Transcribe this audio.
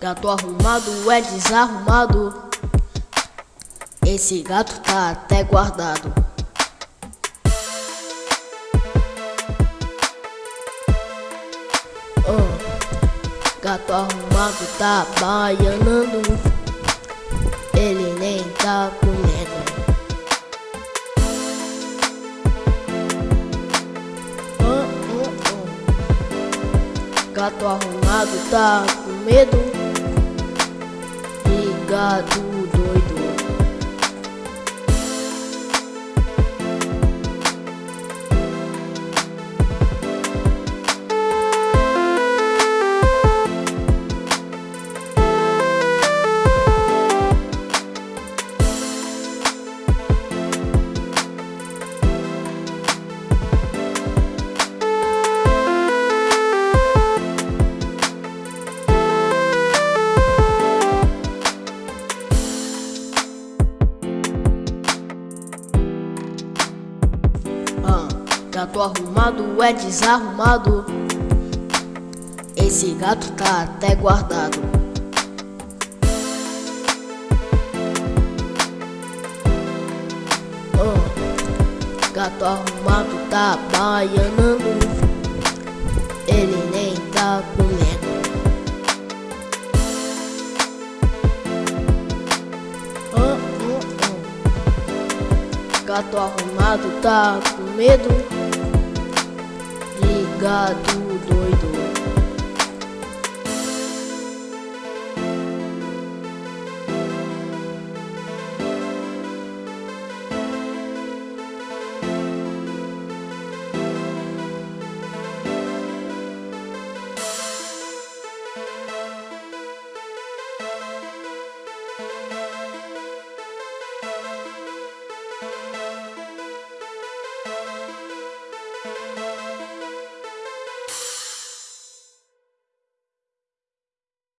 Gato arrumado é desarrumado. Esse gato tá até guardado. Gato arrumado tá baianando. Ele nem tá comendo. Gato arrumado tá com medo. E gato gato arrumado é desarrumado. Esse gato tá até guardado. Oh, gato arrumado tá baianando. Ele nem tá comendo. Gato arrumado tá com medo de gato doido.